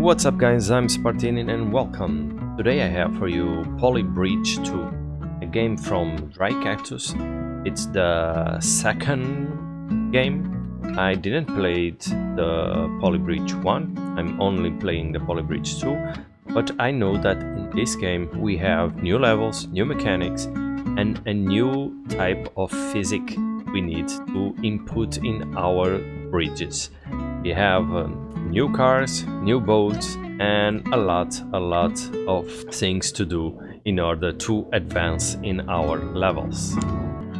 What's up guys, I'm Spartinin and welcome. Today I have for you Poly Bridge 2, a game from Dry Cactus. It's the second game. I didn't play the Poly Bridge 1, I'm only playing the Poly Bridge 2, but I know that in this game we have new levels, new mechanics and a new type of physics we need to input in our bridges. We have um, new cars, new boats and a lot, a lot of things to do in order to advance in our levels.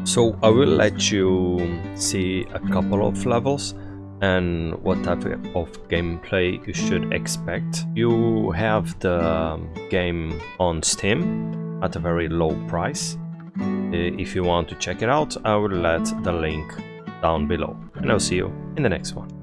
So I will let you see a couple of levels and what type of gameplay you should expect. You have the game on Steam at a very low price. Uh, if you want to check it out, I will let the link down below. And I'll see you in the next one.